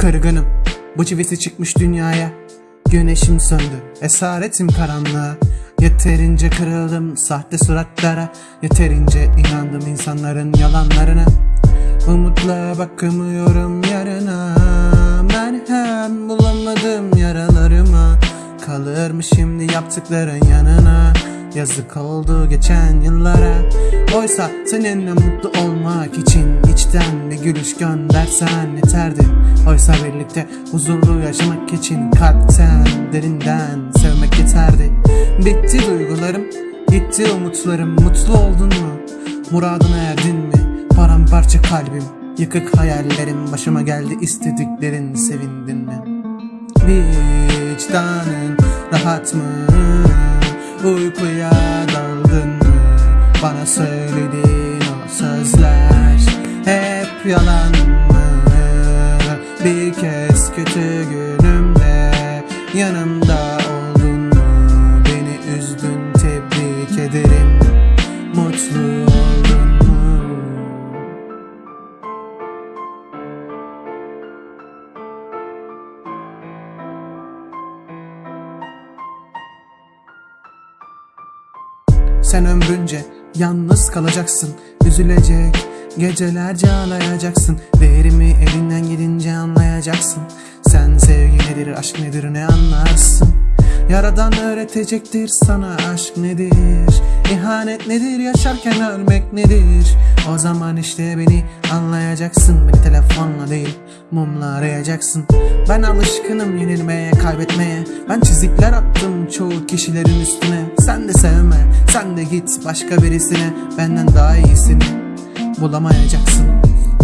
Kırgınım bu çivisi çıkmış dünyaya. Güneşim söndü esaretim karanlığa. Yeterince kırıldım sahte suratlara. Yeterince inandım insanların yalanlarına. Umutla bakamıyorum yarına. Merhem bulamadım yaralarıma. Kalır mı şimdi yaptıkların yanına. Yazık oldu geçen yıllara. Oysa seninle mutlu olmak için içten bir gülüş göndersen yeterdi Oysa birlikte huzurlu yaşamak için kalpten derinden sevmek yeterdi Bitti duygularım, gitti umutlarım Mutlu oldun mu? Muradına erdin mi? Paramparça kalbim, yıkık hayallerim Başıma geldi istediklerin sevindin mi? Vicdanın rahat mı? Uykuya daldın mı? Bana söylediğin o sözler Hep yalan? Bir kez kötü günümde Yanımda oldun mu? Beni üzdün tebrik ederim Mutlu oldun mu? Sen ömrünce yalnız kalacaksın Üzülecek gecelerce ağlayacaksın Değerimi elinden gidince anlayacaksın. Sen sevgi nedir aşk nedir ne anlarsın? Yaradan öğretecektir sana aşk nedir? İhanet nedir yaşarken ölmek nedir? O zaman işte beni anlayacaksın. Beni telefonla değil mumla arayacaksın. Ben alışkınım yenilmeye kaybetmeye. Ben çizikler attım çoğu kişilerin üstüne. Sen de sevme sen de git başka birisine. Benden daha iyisini bulamayacaksın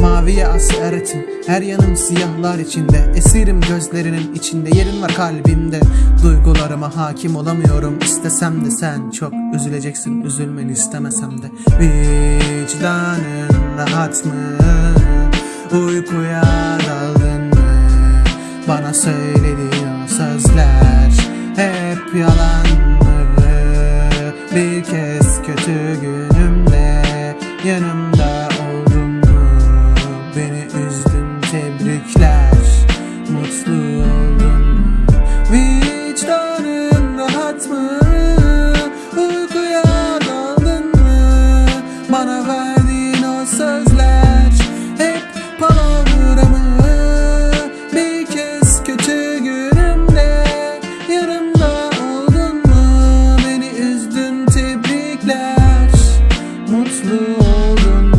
Maviye eretim Her yanım siyahlar içinde Esirim gözlerinin içinde Yerin var kalbimde Duygularıma hakim olamıyorum İstesem de sen çok üzüleceksin Üzülmeni istemesem de Vicdanın rahat mı? Uykuya daldın mı? Bana söylediğin sözler Hep yalan mı? Bir kez kötü günümde Yanımda golden